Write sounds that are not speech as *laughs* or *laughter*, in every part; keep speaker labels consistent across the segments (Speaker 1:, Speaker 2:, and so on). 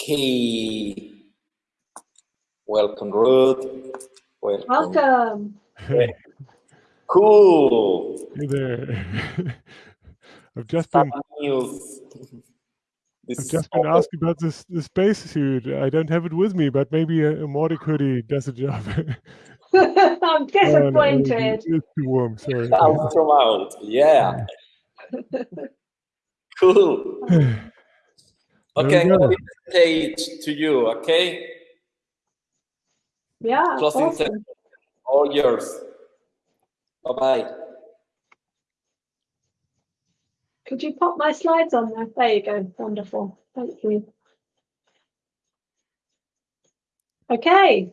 Speaker 1: Okay. Welcome, Ruth.
Speaker 2: Welcome. Welcome.
Speaker 1: Hey. *laughs* Cool.
Speaker 3: Hey there. *laughs* I've just been
Speaker 1: news.
Speaker 3: I've just been asked about this this space suit. I don't have it with me, but maybe a, a Mautic hoodie does the job. *laughs*
Speaker 2: I'm disappointed.
Speaker 3: Oh, no, it's too warm. Sorry.
Speaker 1: Out from out. Yeah. cool. Okay, I'm going to stage to you. Okay.
Speaker 2: Yeah.
Speaker 1: Closing awesome. All yours. Bye bye.
Speaker 2: Could you pop my slides on there? There you go. Wonderful. Thank you. Okay,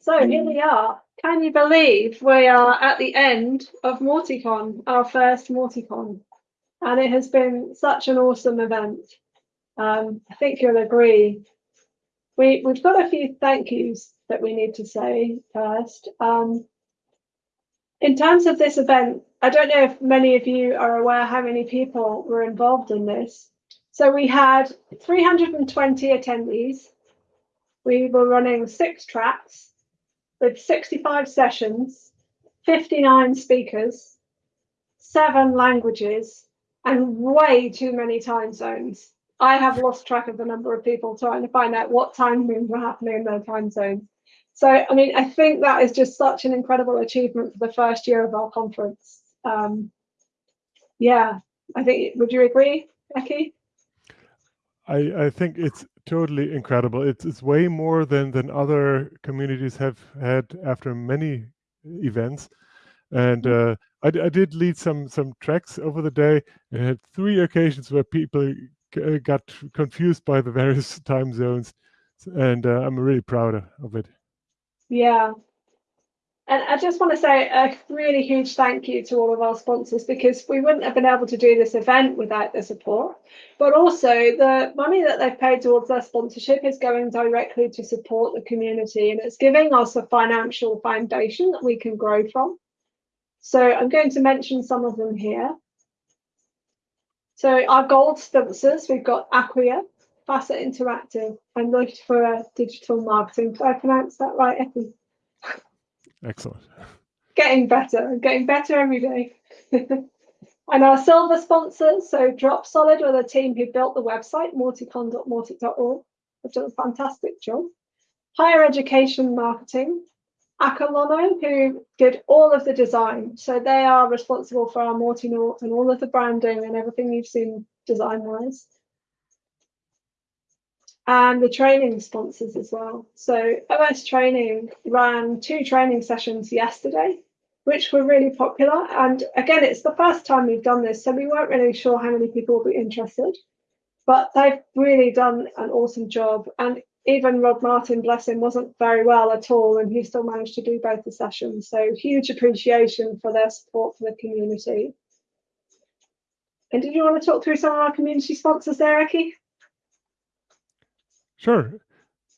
Speaker 2: so here we hmm. are. Can you believe we are at the end of Mauticon, our first Mauticon? And it has been such an awesome event. Um, I think you'll agree. We, we've got a few thank yous that we need to say first. Um, in terms of this event, I don't know if many of you are aware how many people were involved in this. So we had 320 attendees. We were running six tracks with 65 sessions, 59 speakers, seven languages, and way too many time zones. I have lost track of the number of people trying to find out what time moves were happening in their time zones. So, I mean, I think that is just such an incredible achievement for the first year of our conference um, yeah, I think, would you agree, Becky?
Speaker 3: I, I think it's totally incredible. It's, it's way more than, than other communities have had after many events. And mm-hmm. uh, I, I did lead some some tracks over the day and had three occasions where people got confused by the various *laughs* time zones. And uh, I'm really proud of it.
Speaker 2: Yeah, and I just want to say a really huge thank you to all of our sponsors because we wouldn't have been able to do this event without their support. But also, the money that they've paid towards their sponsorship is going directly to support the community and it's giving us a financial foundation that we can grow from. So, I'm going to mention some of them here. So, our gold sponsors we've got Acquia, Facet Interactive, and Leuchtfeuer Digital Marketing. Did I pronounce that right, Effie?
Speaker 3: Excellent.
Speaker 2: Getting better, getting better every day. *laughs* and our silver sponsors, so Dropsolid are the team who built the website, mauticon.mautic.org. They've done a fantastic job. Higher Education Marketing, Akalono, who did all of the design. So they are responsible for our Mautinaut and all of the branding and everything you've seen design-wise and the training sponsors as well. So OS Training ran two training sessions yesterday, which were really popular. And again, it's the first time we've done this, so we weren't really sure how many people will be interested. But they've really done an awesome job. And even Rod Martin, bless him, wasn't very well at all, and he still managed to do both the sessions. So huge appreciation for their support for the community. And did you want to talk through some of our community sponsors there, Ekke?
Speaker 3: Sure.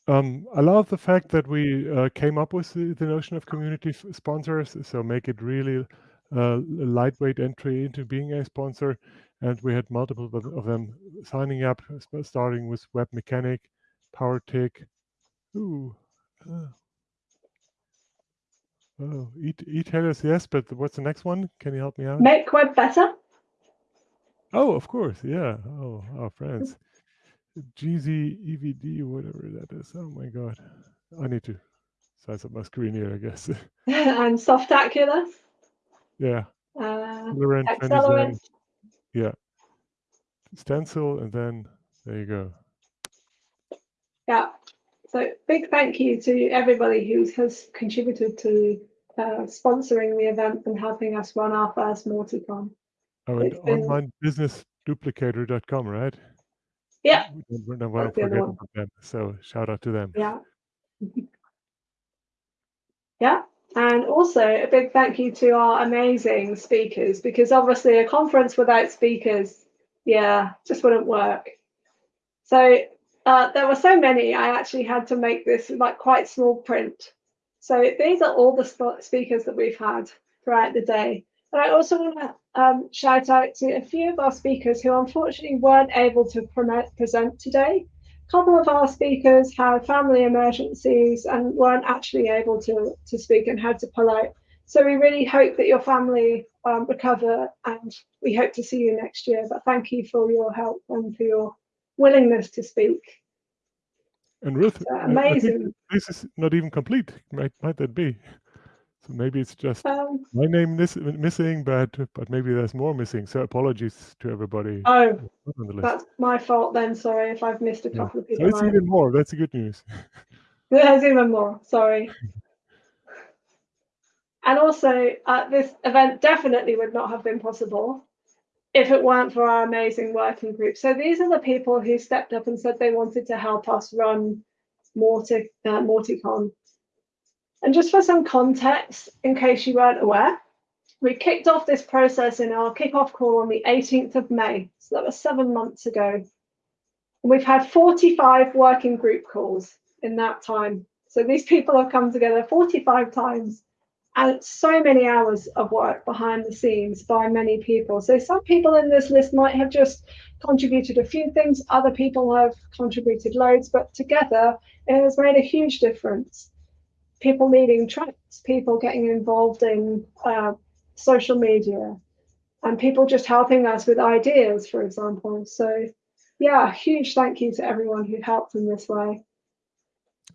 Speaker 3: Um, I love the fact that we uh, came up with the, the notion of community sponsors, so make it really uh, a lightweight entry into being a sponsor. And we had multiple of them signing up, starting with Webmecanik, Powertic. Ooh. Uh, oh, Etailors, yes, but what's the next one? Can you help me out?
Speaker 2: Make web better.
Speaker 3: Oh, of course, yeah. Oh, our friends. GZ EVD, whatever that is. Oh my God. I need to size up my screen here, I guess. *laughs* *laughs*
Speaker 2: and Softaculous.
Speaker 3: Yeah.
Speaker 2: Uh,
Speaker 3: Accelerant. Yeah. Stencil, and then there you go.
Speaker 2: Yeah. So big thank you to everybody who has contributed to uh, sponsoring the event and helping us run our first Mauticon.
Speaker 3: Oh, and been... onlinebusinessduplicator.com, right?
Speaker 2: Yeah.
Speaker 3: We don't forget about them. So shout out to them.
Speaker 2: Yeah. *laughs* yeah. And also a big thank you to our amazing speakers because obviously a conference without speakers, yeah, just wouldn't work. So uh, there were so many, I actually had to make this like quite small print. So these are all the speakers that we've had throughout the day. But I also want to um, shout out to a few of our speakers who unfortunately weren't able to present today. a couple of our speakers had family emergencies and weren't actually able to, to speak and had to pull out. So we really hope that your family um, recover and we hope to see you next year. But thank you for your help and for your willingness to speak.
Speaker 3: And Ruth,
Speaker 2: amazing.
Speaker 3: This is not even complete. Might might that be? So maybe it's just um, my name is missing, but but maybe there's more missing. So apologies to everybody.
Speaker 2: Oh, that's my fault then. Sorry if I've missed a couple yeah. of people.
Speaker 3: So it's even more. That's good news. *laughs*
Speaker 2: There's even more. Sorry. *laughs* and also, uh, this event definitely would not have been possible if it weren't for our amazing working group. So these are the people who stepped up and said they wanted to help us run Mauti, uh, MautiCon. And just for some context, in case you weren't aware, we kicked off this process in our kickoff call on the 18th of May. So that was seven months ago. And we've had 45 working group calls in that time. So these people have come together 45 times and so many hours of work behind the scenes by many people. So some people in this list might have just contributed a few things, other people have contributed loads, but together it has made a huge difference. People leading tracks, people getting involved in uh, social media, and people just helping us with ideas, for example. So, yeah, huge thank you to everyone who helped in this way.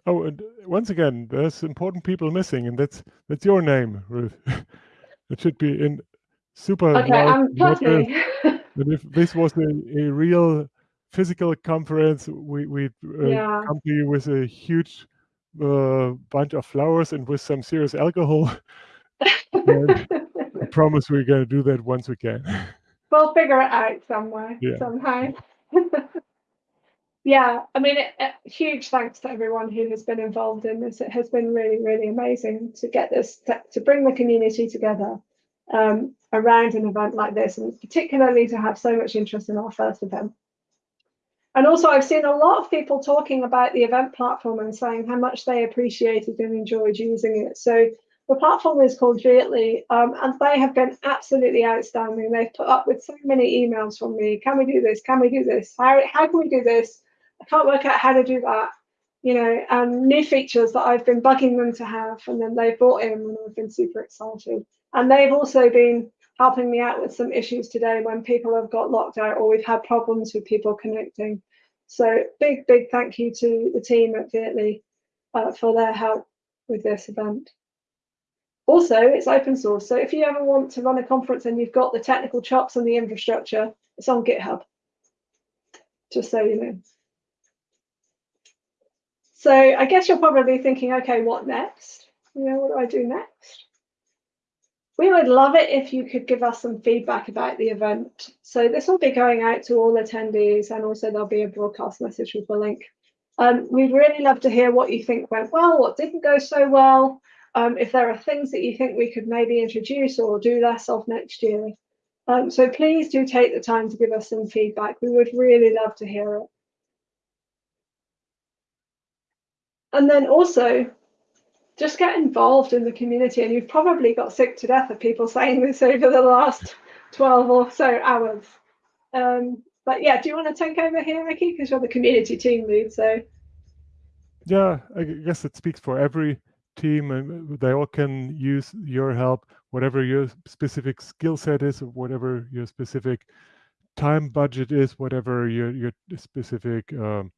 Speaker 3: Oh, and once again, there's important people missing, and that's that's your name, Ruth. *laughs* it should be in super.
Speaker 2: Okay, I'm talking. *laughs*
Speaker 3: if this was a, a real physical conference, we we uh, yeah. come to you with a huge uh, bunch of flowers and with some serious alcohol. *laughs* I promise we're going to do that once we can.
Speaker 2: We'll figure it out somewhere, yeah. somehow yeah, I mean, it, it, huge thanks to everyone who has been involved in this. It has been really, really amazing to get this, to, to bring the community together um, around an event like this, and particularly to have so much interest in our first event. And also, I've seen a lot of people talking about the event platform and saying how much they appreciated and enjoyed using it. So the platform is called Veertly, um, and they have been absolutely outstanding. They've put up with so many emails from me. Can we do this? Can we do this? How, how can we do this? I can't work out how to do that. You know, um, new features that I've been bugging them to have, and then they've brought in, and I've been super excited. And they've also been helping me out with some issues today when people have got locked out or we've had problems with people connecting. So big, big thank you to the team at Veertly uh, for their help with this event. Also, it's open source. So if you ever want to run a conference and you've got the technical chops and the infrastructure, it's on GitHub. Just so you know. So I guess you're probably thinking, okay, what next? You know, what do I do next? We would love it if you could give us some feedback about the event. So this will be going out to all attendees and also there'll be a broadcast message with the link. Um, we'd really love to hear what you think went well, what didn't go so well, um, if there are things that you think we could maybe introduce or do less of next year. Um, so please do take the time to give us some feedback. We would really love to hear it. And then also just get involved in the community. And you've probably got sick to death of people saying this over the last 12 or so hours. Um, but yeah, do you want to take over here, Ricky? Because you're the community team lead. So
Speaker 3: yeah, I guess it speaks for every team and they all can use your help, whatever your specific skill set is, whatever your specific time budget is, whatever your, your specific um,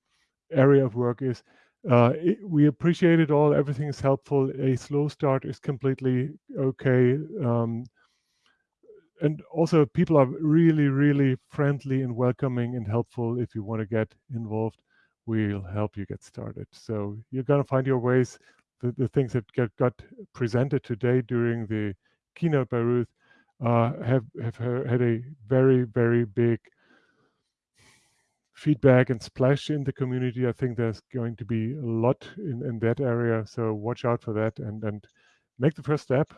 Speaker 3: area of work is uh, it, we appreciate it all. Everything is helpful. A slow start is completely okay. Um, and also, people are really, really friendly and welcoming and helpful. If you want to get involved, we'll help you get started. So you're going to find your ways. The, the things that get, got presented today during the keynote by Ruth uh, have, have had a very, very big feedback and splash in the community. I think there's going to be a lot in, in that area. So watch out for that and, and make the first step.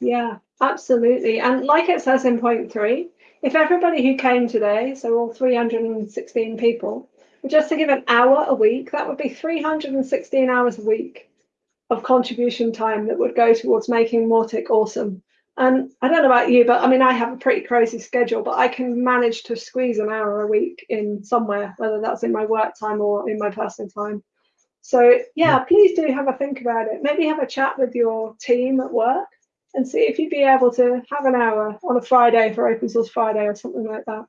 Speaker 2: Yeah, absolutely. And like it says in point three, if everybody who came today, so all 316 people, were just to give an hour a week, that would be 316 hours a week of contribution time that would go towards making Mautic awesome. And I don't know about you, but I mean, I have a pretty crazy schedule, but I can manage to squeeze an hour a week in somewhere, whether that's in my work time or in my personal time. So yeah, please do have a think about it. Maybe have a chat with your team at work and see if you'd be able to have an hour on a Friday for Open Source Friday or something like that,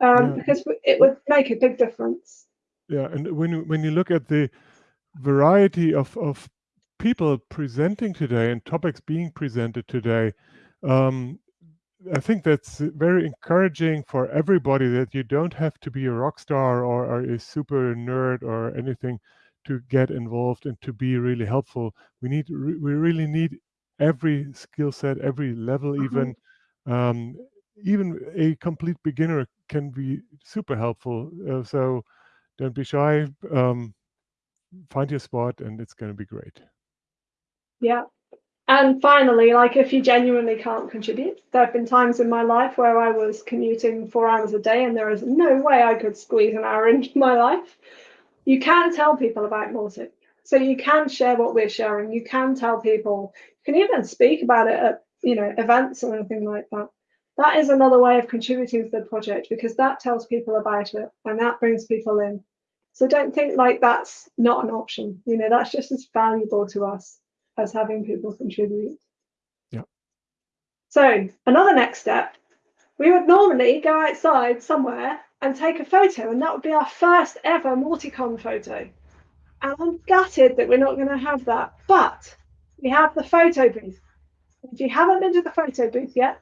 Speaker 2: um, yeah. because it would make a big difference.
Speaker 3: Yeah, and when you, when you look at the variety of of people presenting today and topics being presented today, um, I think that's very encouraging for everybody that you don't have to be a rock star or, or, a super nerd or anything to get involved and to be really helpful. We need we really need every skill set, every level, mm-hmm. even um, even a complete beginner can be super helpful. Uh, so don't be shy. Um, find your spot, and it's going to be great.
Speaker 2: Yeah. And finally, like if you genuinely can't contribute, there have been times in my life where I was commuting four hours a day and there is no way I could squeeze an hour *laughs* into my life. You can tell people about Mautic. So you can share what we're sharing. You can tell people, you can even speak about it at you know events or anything like that. That is another way of contributing to the project because that tells people about it and that brings people in. So don't think like that's not an option. You know, that's just as valuable to us as having people contribute.
Speaker 3: Yeah.
Speaker 2: So another next step, we would normally go outside somewhere and take a photo, and that would be our first ever Mauticon photo. And I'm gutted that we're not going to have that, but we have the photo booth. If you haven't been to the photo booth yet,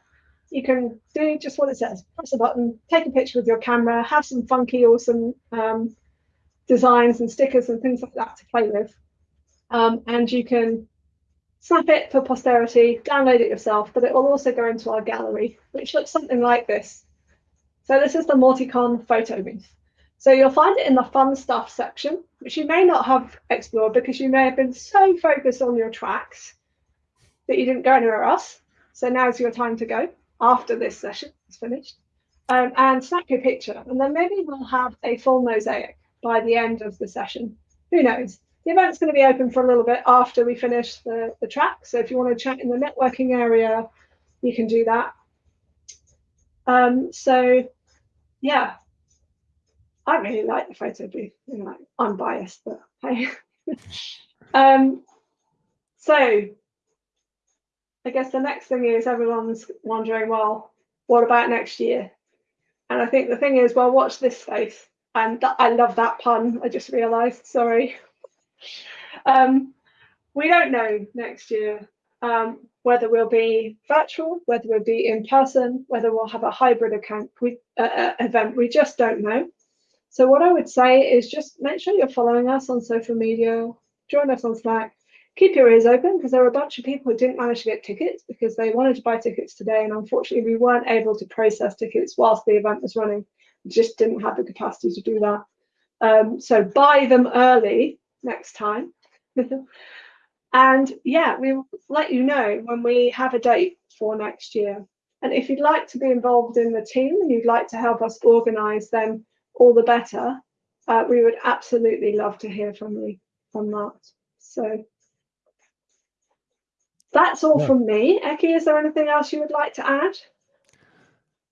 Speaker 2: you can do just what it says. Press a button, take a picture with your camera, have some funky, awesome um, designs and stickers and things like that to play with. Um, and you can snap it for posterity, download it yourself, but it will also go into our gallery, which looks something like this. So this is the Mauticon photo booth. So you'll find it in the fun stuff section, which you may not have explored because you may have been so focused on your tracks that you didn't go anywhere else. So now's your time to go after this session is finished. Um, and snap your picture. And then maybe we'll have a full mosaic by the end of the session. Who knows? The event's going to be open for a little bit after we finish the, the track. So if you want to chat in the networking area, you can do that. Um, so yeah, I really like the photo booth. You know, I'm biased, but hey. *laughs* um, so I guess the next thing is everyone's wondering, well, what about next year? And I think the thing is, well, watch this space. And I love that pun. I just realised. Sorry. Um, we don't know next year um, whether we'll be virtual, whether we'll be in person, whether we'll have a hybrid account we, uh, uh, event. We just don't know. So what I would say is just make sure you're following us on social media, join us on Slack, keep your ears open because there were a bunch of people who didn't manage to get tickets because they wanted to buy tickets today and unfortunately we weren't able to process tickets whilst the event was running. We just didn't have the capacity to do that. Um, so buy them early next time. *laughs* and yeah, we'll let you know when we have a date for next year. And if you'd like to be involved in the team and you'd like to help us organise, then all the better. Uh, we would absolutely love to hear from you on that. So that's all yeah. from me. Ekke, is there anything else you would like to add?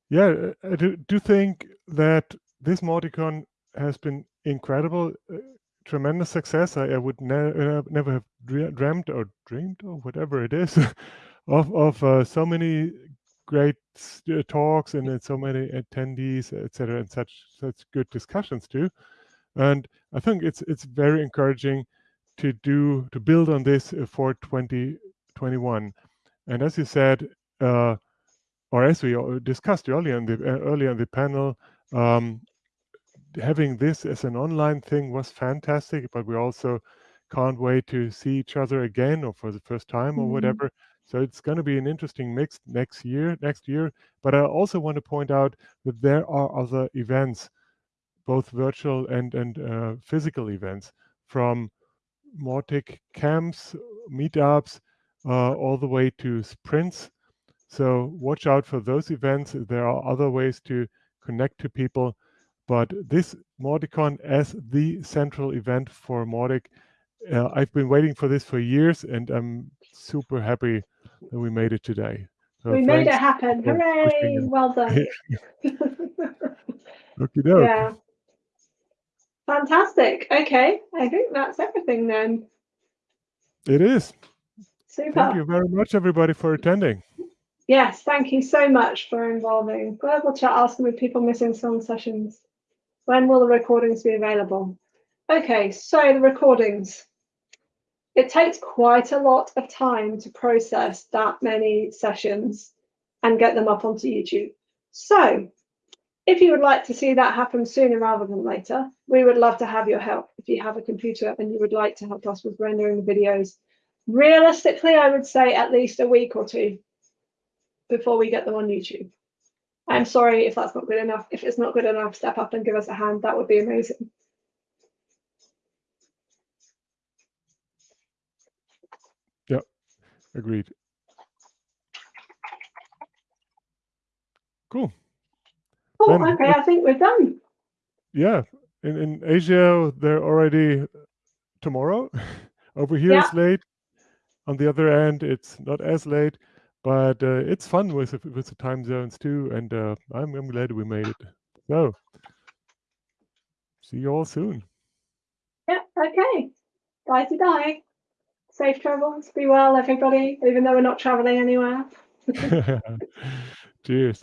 Speaker 3: Yeah, I do, do think that this Mauticon has been incredible. Tremendous success. I, I would ne uh, never have dreamt or dreamed or whatever it is *laughs* of of uh, so many great uh, talks and so many attendees, etc., and such such good discussions too. And I think it's it's very encouraging to do to build on this uh, for 2021. And as you said, uh, or as we discussed earlier in the earlier in the panel, um, having this as an online thing was fantastic, but we also can't wait to see each other again or for the first time mm -hmm. or mm-hmm. whatever. So it's going to be an interesting mix next year. Next year, but I also want to point out that there are other events, both virtual and and uh, physical events, from Mautic camps, meetups, uh, all the way to sprints. So watch out for those events. There are other ways to connect to people but this Mauticon as the central event for Mautic, uh, I've been waiting for this for years, and I'm super happy that we made it today. So
Speaker 2: we made it happen. Hooray! Well done. *laughs* *laughs*
Speaker 3: Okie doke.
Speaker 2: yeah. Fantastic. Okay. I think that's everything then.
Speaker 3: It is.
Speaker 2: Super.
Speaker 3: Thank you very much, everybody, for attending.
Speaker 2: Yes, thank you so much for involving Global Chat asking with people missing song sessions. When will the recordings be available? Okay, so the recordings. It takes quite a lot of time to process that many sessions and get them up onto YouTube. So if you would like to see that happen sooner rather than later, we would love to have your help. If you have a computer and you would like to help us with rendering the videos, realistically, I would say at least a week or two before we get them on YouTube. I'm sorry if that's not good enough. If it's not good enough, step up and give us a hand. That would be amazing.
Speaker 3: Yeah, agreed. Cool.
Speaker 2: Oh,
Speaker 3: Then
Speaker 2: okay. I think we're done.
Speaker 3: Yeah. In in Asia, they're already tomorrow. *laughs* Over here, it's late. On the other end, it's not as late, but uh, it's fun with the- with the time zones too. And uh, I'm I'm glad we made it. So, see you all soon.
Speaker 2: Yeah. Okay. Bye to die. Safe travels. Be well, everybody. Even though we're not traveling anywhere. *laughs*
Speaker 3: Cheers.